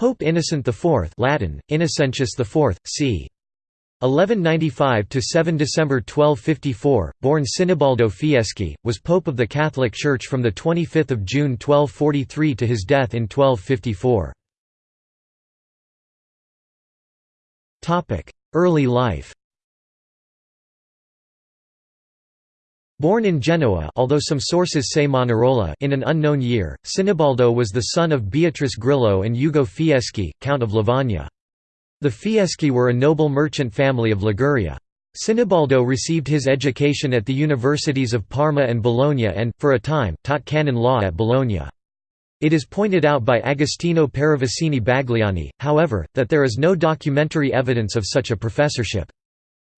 Pope Innocent IV Latin, Innocentius IV, c. 1195 to 7 December 1254, born Sinibaldo Fieschi, was pope of the Catholic Church from the 25th of June 1243 to his death in 1254. Topic: Early life. Born in Genoa although some sources say Manarola in an unknown year, Sinibaldo was the son of Beatrice Grillo and Ugo Fieschi, Count of Lavagna. The Fieschi were a noble merchant family of Liguria. Sinibaldo received his education at the universities of Parma and Bologna and, for a time, taught canon law at Bologna. It is pointed out by Agostino Paravicini Bagliani, however, that there is no documentary evidence of such a professorship.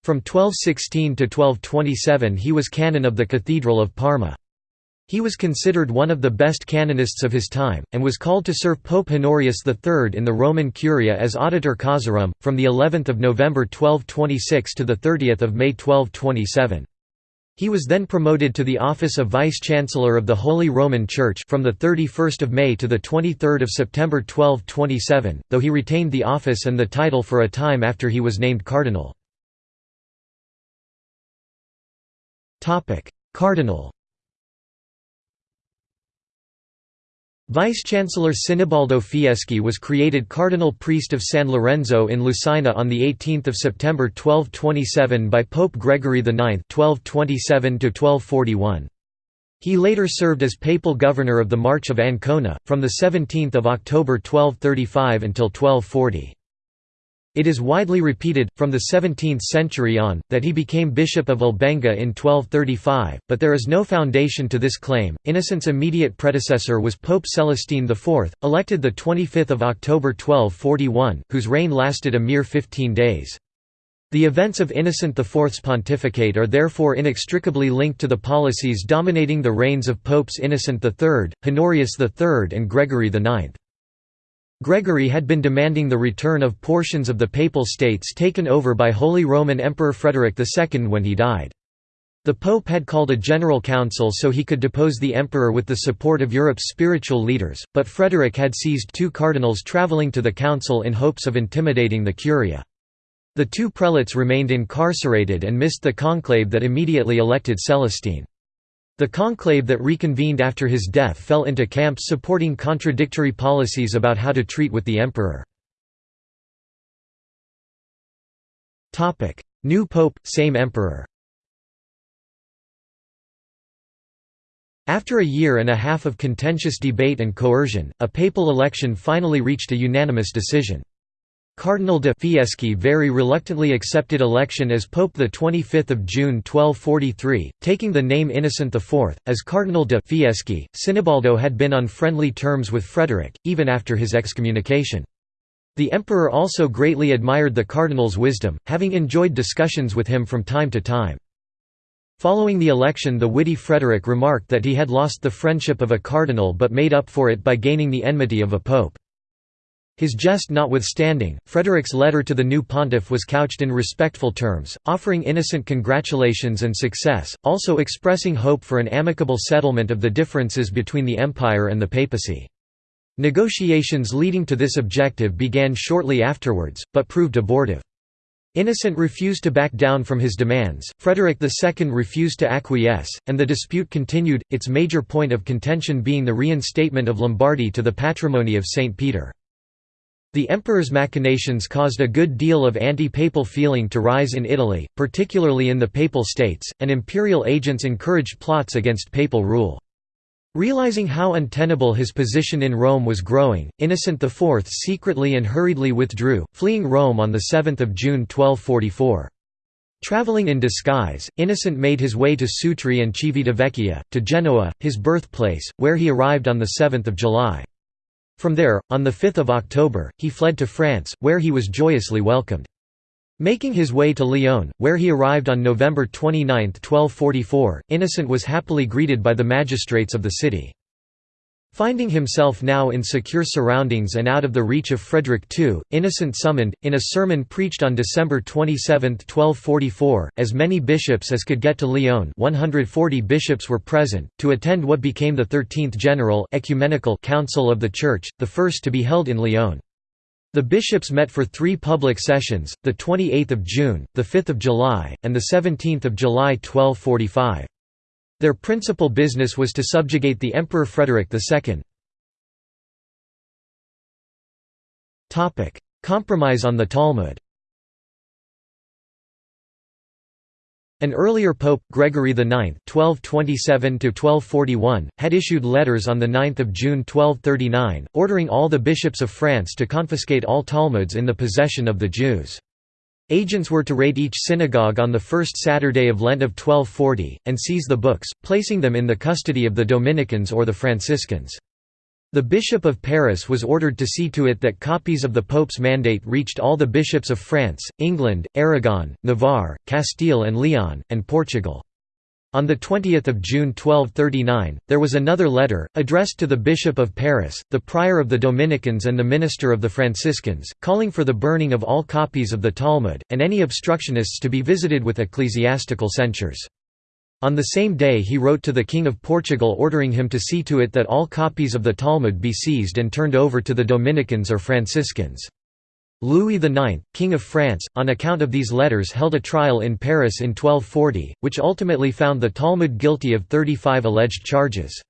From 1216 to 1227 he was canon of the Cathedral of Parma. He was considered one of the best canonists of his time, and was called to serve Pope Honorius III in the Roman Curia as Auditor Causarum, from the 11th of November 1226 to the 30th of May 1227. He was then promoted to the office of Vice-Chancellor of the Holy Roman Church from the 31st of May to the 23rd of September 1227, though he retained the office and the title for a time after he was named cardinal. Cardinal Vice-Chancellor Sinibaldo Fieschi was created cardinal priest of San Lorenzo in Lucina on 18 September 1227 by Pope Gregory IX 1227 He later served as papal governor of the March of Ancona, from 17 October 1235 until 1240. It is widely repeated, from the 17th century on, that he became Bishop of Albenga in 1235, but there is no foundation to this claim. Innocent's immediate predecessor was Pope Celestine IV, elected 25 October 1241, whose reign lasted a mere 15 days. The events of Innocent IV's pontificate are therefore inextricably linked to the policies dominating the reigns of Popes Innocent III, Honorius III and Gregory IX. Gregory had been demanding the return of portions of the Papal States taken over by Holy Roman Emperor Frederick II when he died. The Pope had called a general council so he could depose the emperor with the support of Europe's spiritual leaders, but Frederick had seized two cardinals travelling to the council in hopes of intimidating the Curia. The two prelates remained incarcerated and missed the conclave that immediately elected Celestine. The conclave that reconvened after his death fell into camps supporting contradictory policies about how to treat with the emperor. New pope, same emperor After a year and a half of contentious debate and coercion, a papal election finally reached a unanimous decision. Cardinal de Fieschi very reluctantly accepted election as Pope 25 June 1243, taking the name Innocent IV. As Cardinal de Fieschi, Sinibaldo had been on friendly terms with Frederick, even after his excommunication. The emperor also greatly admired the cardinal's wisdom, having enjoyed discussions with him from time to time. Following the election the witty Frederick remarked that he had lost the friendship of a cardinal but made up for it by gaining the enmity of a pope. His jest notwithstanding, Frederick's letter to the new pontiff was couched in respectful terms, offering innocent congratulations and success, also expressing hope for an amicable settlement of the differences between the empire and the papacy. Negotiations leading to this objective began shortly afterwards, but proved abortive. Innocent refused to back down from his demands, Frederick II refused to acquiesce, and the dispute continued, its major point of contention being the reinstatement of Lombardy to the patrimony of St. Peter. The emperor's machinations caused a good deal of anti-papal feeling to rise in Italy, particularly in the Papal States, and imperial agents encouraged plots against papal rule. Realizing how untenable his position in Rome was growing, Innocent IV secretly and hurriedly withdrew, fleeing Rome on 7 June 1244. Traveling in disguise, Innocent made his way to Sutri and Civitavecchia, to Genoa, his birthplace, where he arrived on 7 July. From there, on 5 October, he fled to France, where he was joyously welcomed. Making his way to Lyon, where he arrived on November 29, 1244, Innocent was happily greeted by the magistrates of the city. Finding himself now in secure surroundings and out of the reach of Frederick II, Innocent summoned, in a sermon preached on December 27, 1244, as many bishops as could get to Lyon 140 bishops were present, to attend what became the Thirteenth General Ecumenical Council of the Church, the first to be held in Lyon. The bishops met for three public sessions, 28 June, 5 July, and 17 July 1245. Their principal business was to subjugate the Emperor Frederick II. Compromise on the Talmud An earlier pope, Gregory IX (1227–1241), had issued letters on 9 June 1239, ordering all the bishops of France to confiscate all Talmuds in the possession of the Jews. Agents were to raid each synagogue on the first Saturday of Lent of 1240, and seize the books, placing them in the custody of the Dominicans or the Franciscans. The Bishop of Paris was ordered to see to it that copies of the Pope's mandate reached all the bishops of France, England, Aragon, Navarre, Castile and Leon, and Portugal. On 20 June 1239, there was another letter, addressed to the Bishop of Paris, the Prior of the Dominicans and the Minister of the Franciscans, calling for the burning of all copies of the Talmud, and any obstructionists to be visited with ecclesiastical censures. On the same day he wrote to the King of Portugal ordering him to see to it that all copies of the Talmud be seized and turned over to the Dominicans or Franciscans. Louis IX, King of France, on account of these letters held a trial in Paris in 1240, which ultimately found the Talmud guilty of 35 alleged charges.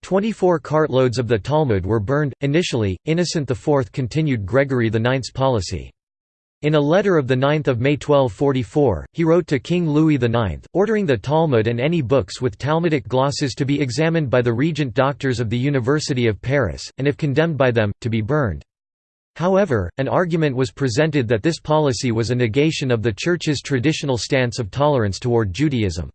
Twenty-four cartloads of the Talmud were burned. Initially, Innocent IV continued Gregory IX's policy. In a letter of 9 May 1244, he wrote to King Louis IX, ordering the Talmud and any books with Talmudic glosses to be examined by the regent doctors of the University of Paris, and if condemned by them, to be burned. However, an argument was presented that this policy was a negation of the Church's traditional stance of tolerance toward Judaism.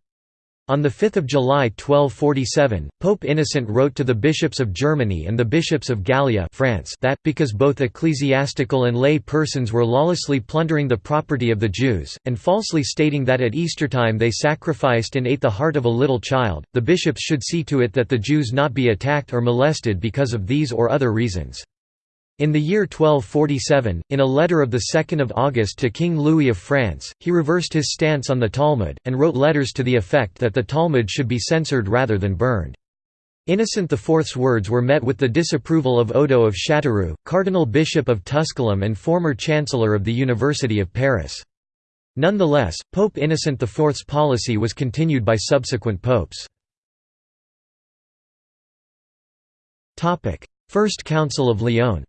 On 5 July 1247, Pope Innocent wrote to the bishops of Germany and the bishops of Gallia France that, because both ecclesiastical and lay persons were lawlessly plundering the property of the Jews, and falsely stating that at Eastertime they sacrificed and ate the heart of a little child, the bishops should see to it that the Jews not be attacked or molested because of these or other reasons. In the year 1247, in a letter of 2 August to King Louis of France, he reversed his stance on the Talmud, and wrote letters to the effect that the Talmud should be censored rather than burned. Innocent IV's words were met with the disapproval of Odo of Châteauroux, Cardinal Bishop of Tusculum and former Chancellor of the University of Paris. Nonetheless, Pope Innocent IV's policy was continued by subsequent popes. First Council of Lyon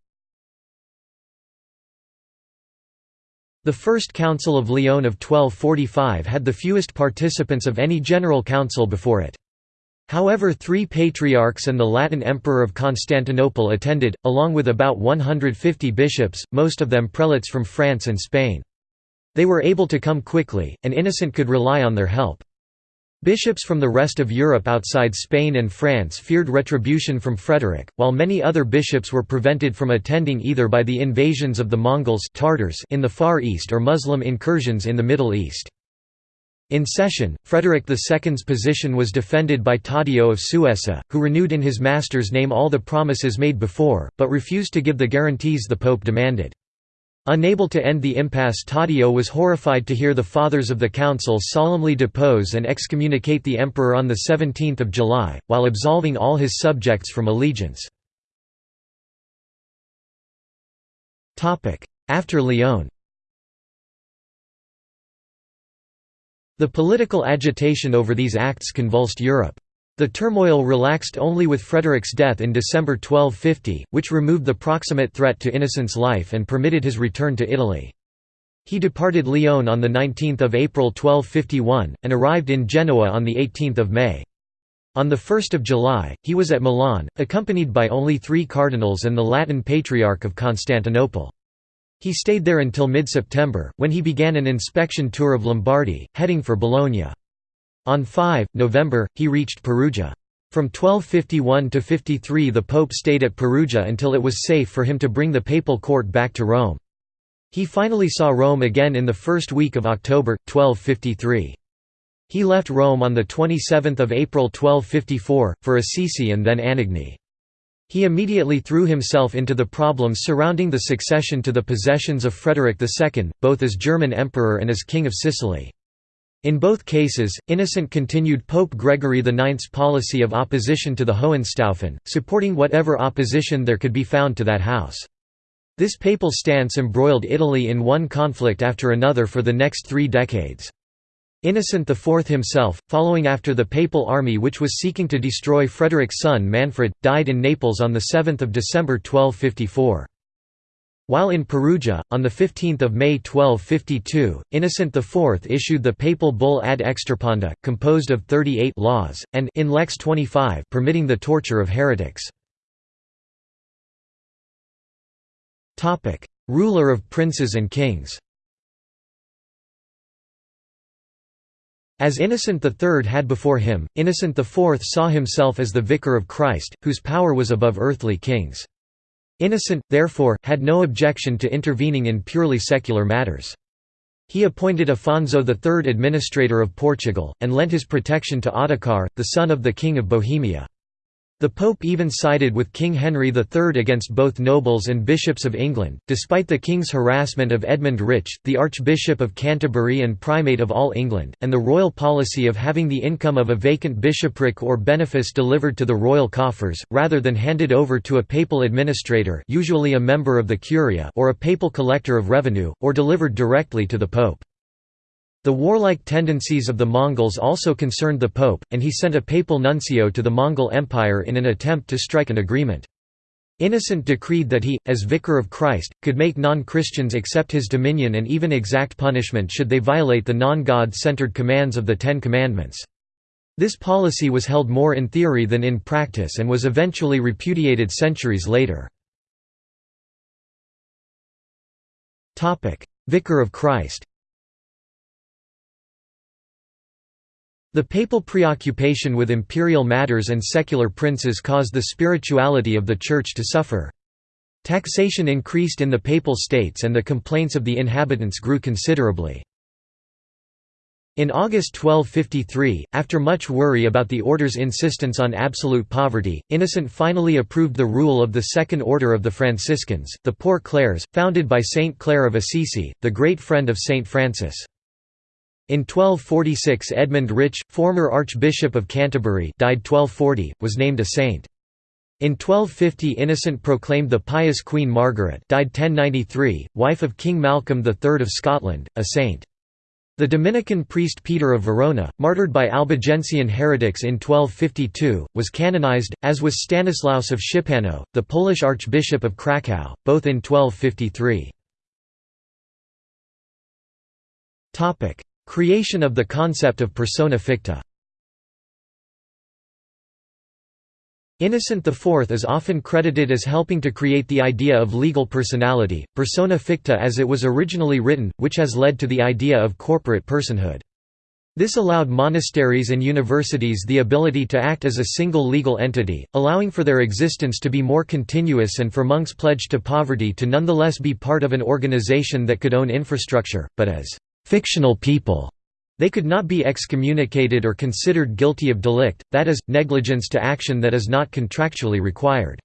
The First Council of Lyon of 1245 had the fewest participants of any general council before it. However three patriarchs and the Latin Emperor of Constantinople attended, along with about 150 bishops, most of them prelates from France and Spain. They were able to come quickly, and Innocent could rely on their help. Bishops from the rest of Europe outside Spain and France feared retribution from Frederick, while many other bishops were prevented from attending either by the invasions of the Mongols Tartars in the Far East or Muslim incursions in the Middle East. In session, Frederick II's position was defended by Taddeo of Suessa, who renewed in his master's name all the promises made before, but refused to give the guarantees the Pope demanded. Unable to end the impasse Taddeo was horrified to hear the Fathers of the Council solemnly depose and excommunicate the emperor on 17 July, while absolving all his subjects from allegiance. After Lyon The political agitation over these acts convulsed Europe. The turmoil relaxed only with Frederick's death in December 1250, which removed the proximate threat to Innocent's life and permitted his return to Italy. He departed Lyon on 19 April 1251, and arrived in Genoa on 18 May. On 1 July, he was at Milan, accompanied by only three cardinals and the Latin Patriarch of Constantinople. He stayed there until mid-September, when he began an inspection tour of Lombardy, heading for Bologna. On 5 November, he reached Perugia. From 1251 to 53 the Pope stayed at Perugia until it was safe for him to bring the papal court back to Rome. He finally saw Rome again in the first week of October, 1253. He left Rome on 27 April 1254, for Assisi and then Anagni. He immediately threw himself into the problems surrounding the succession to the possessions of Frederick II, both as German emperor and as King of Sicily. In both cases, Innocent continued Pope Gregory IX's policy of opposition to the Hohenstaufen, supporting whatever opposition there could be found to that house. This papal stance embroiled Italy in one conflict after another for the next three decades. Innocent IV himself, following after the papal army which was seeking to destroy Frederick's son Manfred, died in Naples on 7 December 1254. While in Perugia, on 15 May 1252, Innocent IV issued the papal bull ad extirpanda, composed of 38 laws, and in Lex 25 permitting the torture of heretics. Ruler of princes and kings As Innocent III had before him, Innocent IV saw himself as the Vicar of Christ, whose power was above earthly kings. Innocent, therefore, had no objection to intervening in purely secular matters. He appointed Afonso III administrator of Portugal, and lent his protection to Ottokar, the son of the King of Bohemia. The Pope even sided with King Henry III against both nobles and bishops of England, despite the king's harassment of Edmund Rich, the Archbishop of Canterbury and Primate of all England, and the royal policy of having the income of a vacant bishopric or benefice delivered to the royal coffers, rather than handed over to a papal administrator usually a member of the Curia or a papal collector of revenue, or delivered directly to the Pope. The warlike tendencies of the Mongols also concerned the Pope, and he sent a papal nuncio to the Mongol Empire in an attempt to strike an agreement. Innocent decreed that he, as Vicar of Christ, could make non-Christians accept his dominion and even exact punishment should they violate the non-God-centered commands of the Ten Commandments. This policy was held more in theory than in practice and was eventually repudiated centuries later. Vicar of Christ The papal preoccupation with imperial matters and secular princes caused the spirituality of the Church to suffer. Taxation increased in the papal states and the complaints of the inhabitants grew considerably. In August 1253, after much worry about the order's insistence on absolute poverty, Innocent finally approved the rule of the Second Order of the Franciscans, the Poor Clares, founded by Saint Clare of Assisi, the great friend of Saint Francis. In 1246 Edmund Rich, former Archbishop of Canterbury died 1240, was named a saint. In 1250 Innocent proclaimed the pious Queen Margaret died 1093, wife of King Malcolm III of Scotland, a saint. The Dominican priest Peter of Verona, martyred by Albigensian heretics in 1252, was canonized, as was Stanislaus of Szczepanów, the Polish Archbishop of Kraków, both in 1253. Creation of the concept of persona ficta Innocent IV is often credited as helping to create the idea of legal personality, persona ficta as it was originally written, which has led to the idea of corporate personhood. This allowed monasteries and universities the ability to act as a single legal entity, allowing for their existence to be more continuous and for monks pledged to poverty to nonetheless be part of an organization that could own infrastructure, but as fictional people. They could not be excommunicated or considered guilty of delict, that is, negligence to action that is not contractually required.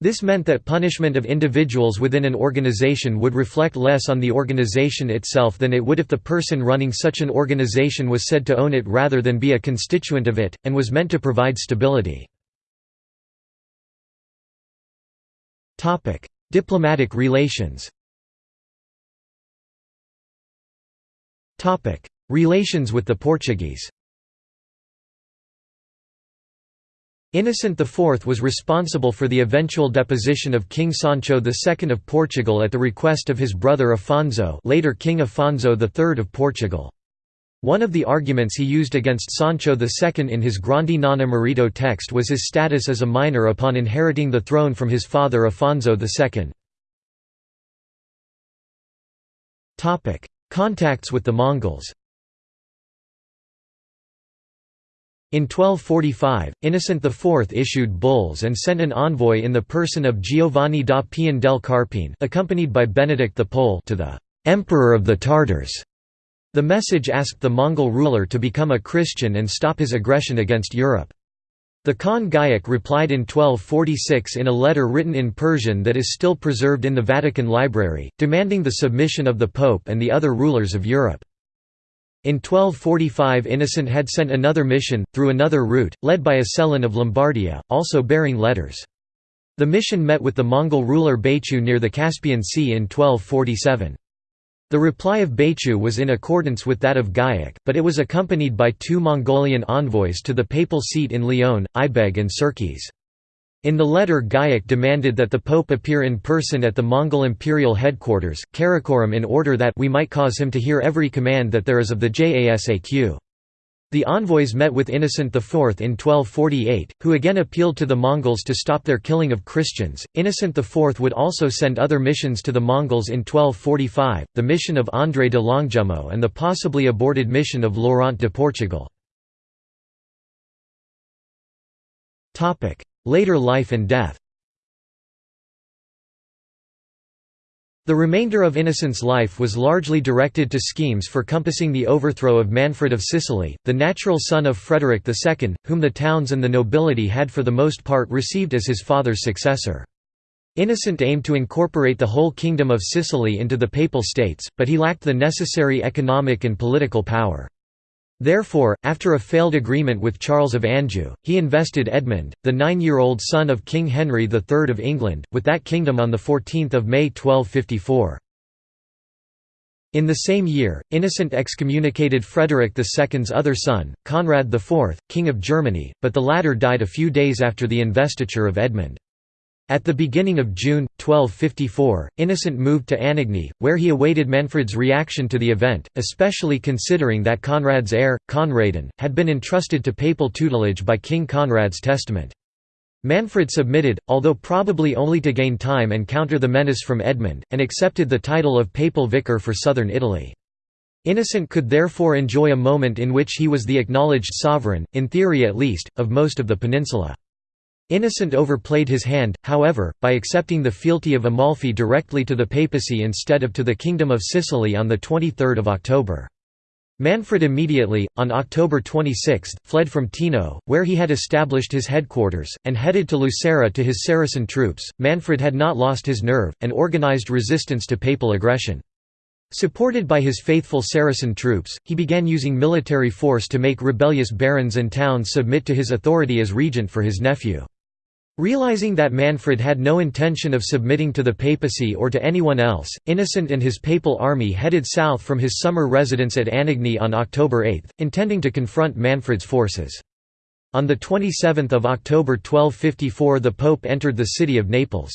This meant that punishment of individuals within an organization would reflect less on the organization itself than it would if the person running such an organization was said to own it rather than be a constituent of it, and was meant to provide stability. Diplomatic relations Relations with the Portuguese Innocent IV was responsible for the eventual deposition of King Sancho II of Portugal at the request of his brother Afonso later King Afonso III of Portugal. One of the arguments he used against Sancho II in his Grandi non immerito text was his status as a minor upon inheriting the throne from his father Afonso II. Contacts with the Mongols In 1245, Innocent IV issued bulls and sent an envoy in the person of Giovanni da Pian del Carpine accompanied by Benedict the Pole to the «Emperor of the Tartars». The message asked the Mongol ruler to become a Christian and stop his aggression against Europe. The Khan Güyük replied in 1246 in a letter written in Persian that is still preserved in the Vatican Library, demanding the submission of the Pope and the other rulers of Europe. In 1245 Innocent had sent another mission, through another route, led by Ascelin of Lombardia, also bearing letters. The mission met with the Mongol ruler Baichu near the Caspian Sea in 1247. The reply of Baichu was in accordance with that of Güyük, but it was accompanied by two Mongolian envoys to the papal seat in Lyon, Ibeg and Surkis. In the letter Güyük demanded that the pope appear in person at the Mongol imperial headquarters, Karakorum in order that we might cause him to hear every command that there is of the Jasaq. The envoys met with Innocent IV in 1248, who again appealed to the Mongols to stop their killing of Christians. Innocent IV would also send other missions to the Mongols in 1245, the mission of André de Longjumeau and the possibly aborted mission of Laurent de Portugal. Later life and death The remainder of Innocent's life was largely directed to schemes for compassing the overthrow of Manfred of Sicily, the natural son of Frederick II, whom the towns and the nobility had for the most part received as his father's successor. Innocent aimed to incorporate the whole Kingdom of Sicily into the Papal States, but he lacked the necessary economic and political power. Therefore, after a failed agreement with Charles of Anjou, he invested Edmund, the nine-year-old son of King Henry III of England, with that kingdom on 14 May 1254. In the same year, Innocent excommunicated Frederick II's other son, Conrad IV, King of Germany, but the latter died a few days after the investiture of Edmund. At the beginning of June, 1254, Innocent moved to Anagni, where he awaited Manfred's reaction to the event, especially considering that Conrad's heir, Conradin, had been entrusted to papal tutelage by King Conrad's testament. Manfred submitted, although probably only to gain time and counter the menace from Edmund, and accepted the title of papal vicar for southern Italy. Innocent could therefore enjoy a moment in which he was the acknowledged sovereign, in theory at least, of most of the peninsula. Innocent overplayed his hand, however, by accepting the fealty of Amalfi directly to the papacy instead of to the Kingdom of Sicily on 23 October. Manfred immediately, on October 26, fled from Teano, where he had established his headquarters, and headed to Lucera to his Saracen troops. Manfred had not lost his nerve, and organized resistance to papal aggression. Supported by his faithful Saracen troops, he began using military force to make rebellious barons and towns submit to his authority as regent for his nephew. Realizing that Manfred had no intention of submitting to the papacy or to anyone else, Innocent and his papal army headed south from his summer residence at Anagni on October 8, intending to confront Manfred's forces. On 27 October 1254 the Pope entered the city of Naples.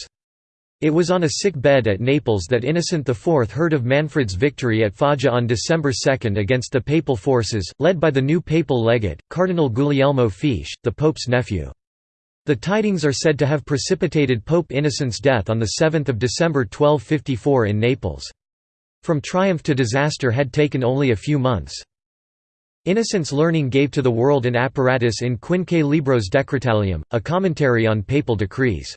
It was on a sick bed at Naples that Innocent IV heard of Manfred's victory at Foggia on December 2 against the papal forces, led by the new papal legate, Cardinal Guglielmo Fieschi, the Pope's nephew. The tidings are said to have precipitated Pope Innocent's death on 7 December 1254 in Naples. From triumph to disaster had taken only a few months. Innocent's learning gave to the world an apparatus in Quinque Libros Decretalium, a commentary on papal decrees.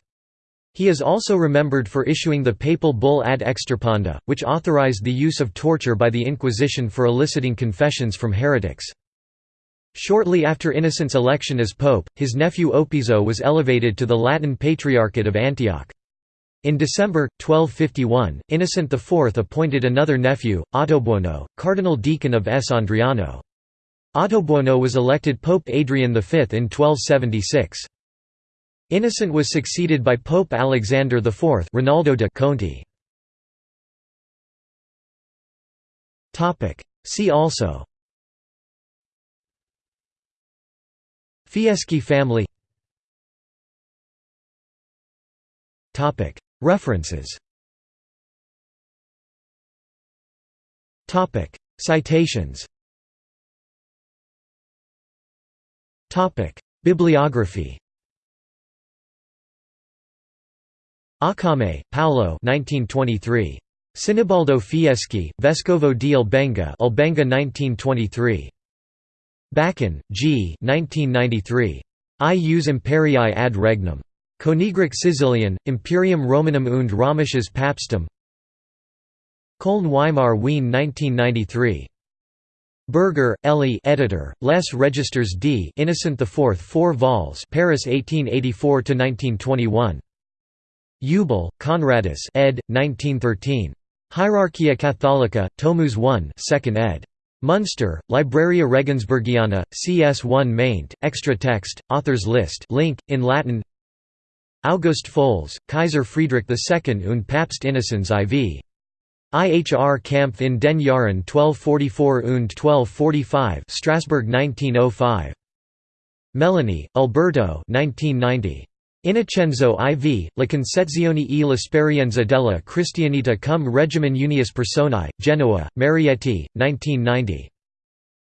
He is also remembered for issuing the papal bull ad extirpanda, which authorized the use of torture by the Inquisition for eliciting confessions from heretics. Shortly after Innocent's election as pope, his nephew Opizo was elevated to the Latin Patriarchate of Antioch. In December, 1251, Innocent IV appointed another nephew, Ottobuono, cardinal deacon of S. Adriano. Ottobuono was elected Pope Adrian V in 1276. Innocent was succeeded by Pope Alexander IV Rinaldo de Conti. See also Fieschi family. References. Citations. Bibliography. Accame, Paolo 1923. Sinibaldo Fieschi, Vescovo di Albenga Albenga 1923. Baaken, G. 1993. Ius imperii ad regnum. Königreich Sizilien, Imperium Romanum und Römisches Papstum Köln Weimar Wien 1993. Berger, Elie editor, Les Registers d Innocent IV 4 vols Paris 1884–1921. Eubel, Conradus ed. 1913. Hierarchia Catholica, Tomus 1 2nd ed. Munster, Libraria Regensbergiana, CS1 maint, extra text, authors list link, in Latin August Folz, Kaiser Friedrich II und Papst Innocenz IV. IHR Kampf in den Jahren 1244 und 1245 Strasbourg 1905. Melloni, Alberto 1990. Innocenzo IV, La Concezione e l'esperienza della Cristianità cum regimen unius personae, Genoa, Marietti, 1990.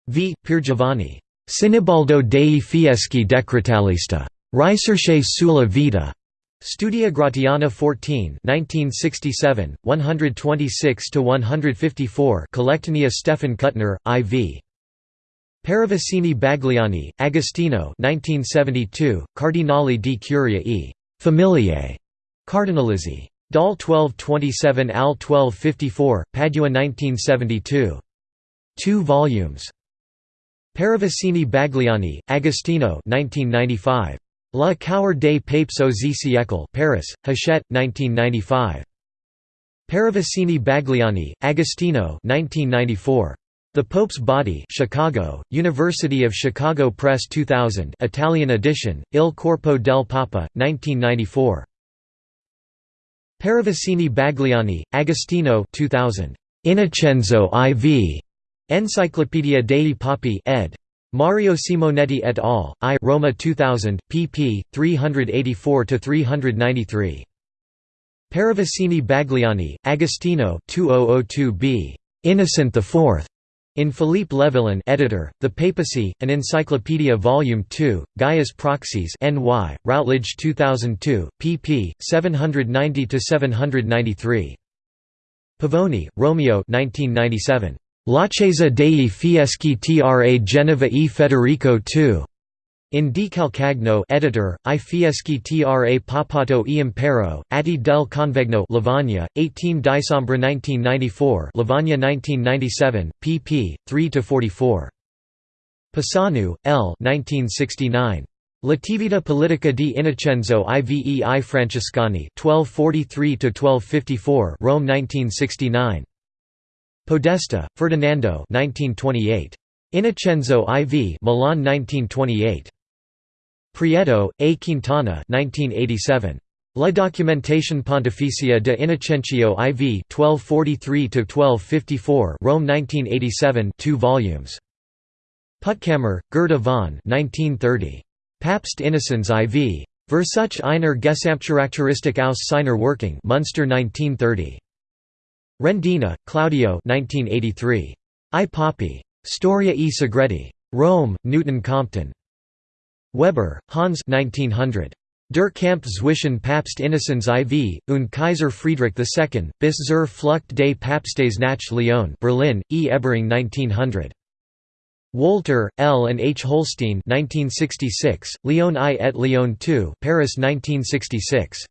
V. Piergiovanni. Sinibaldo dei Fieschi Decretalista. Ricerche sulla vita. Studia Gratiana 14 1967, 126–154 Collectanea Stefan Kuttner, IV. Paravicini Bagliani, Agostino 1972, Cardinali di Curia e Famiglie, Cardinalizzi. Dal 1227 al 1254, Padua 1972. 2 volumes. Paravicini Bagliani, Agostino 1995. La Cour des Papes aux siècles Paris, Hachette, 1995. Paravicini Bagliani, Agostino 1994. The Pope's Body Chicago, University of Chicago Press 2000 Italian edition, Il Corpo del Papa, 1994. Paravicini Bagliani, Agostino 2000. Innocenzo IV. Enciclopedia dei Papi ed. Mario Simonetti et al., I Roma 2000, pp. 384–393. Paravicini Bagliani, Agostino 2002b. Innocent IV. In Philippe Levillain editor, The Papacy, an Encyclopedia Volume 2, Gaius Proxies NY, Routledge 2002, pp. 790–793. Pavoni, Romeo 1997. L'Accesa dei Fieschi tra Genova e Federico II. In Di Calcagno editor, I Fieschi tra Papato e Impero, Atti del Convegno Lavagna, 18 Dicembre 1994 Lavagna 1997, pp. 3–44. Pisanu, L. 1969. L'attività politica di Innocenzo Ivei Francescani 1243–1254 Rome 1969. Podesta, Ferdinando 1928. Innocenzo IV Milan 1928. Prieto, A. Quintana 1987. La Documentazione Pontificia de Innocencio IV 1243–1254 Rome 1987 2 volumes. Puttkamer, Gerda von 1930. Papst Innocenz IV. Versuch einer Gesamtcharakteristik aus seiner Working Munster 1930. Rendina, Claudio 1983. I Papi. Storia e Segreti. Rome, Newton Compton. Weber, Hans 1900. Der Kampf zwischen Papst Innocenz IV, und Kaiser Friedrich II, bis zur Flucht des Papstes nach Lyon Berlin, E. Ebering 1900. Wolter, L. and H. Holstein 1966, Lyon I et Lyon II Paris 1966.